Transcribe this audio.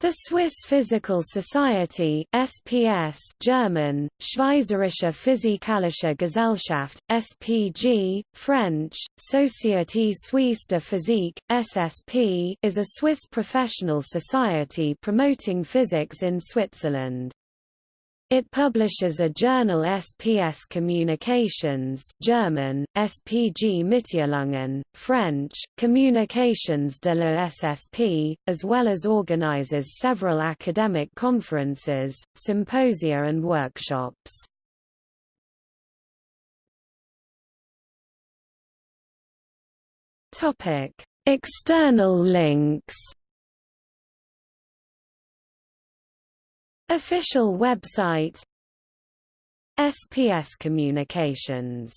The Swiss Physical Society SPS German, Schweizerische Physikalische Gesellschaft, SPG, French, Société Suisse de Physique, SSP is a Swiss professional society promoting physics in Switzerland. It publishes a journal SPS Communications German, SPG Mitteilungen, French, Communications de la SSP, as well as organizes several academic conferences, symposia and workshops. External links Official website SPS Communications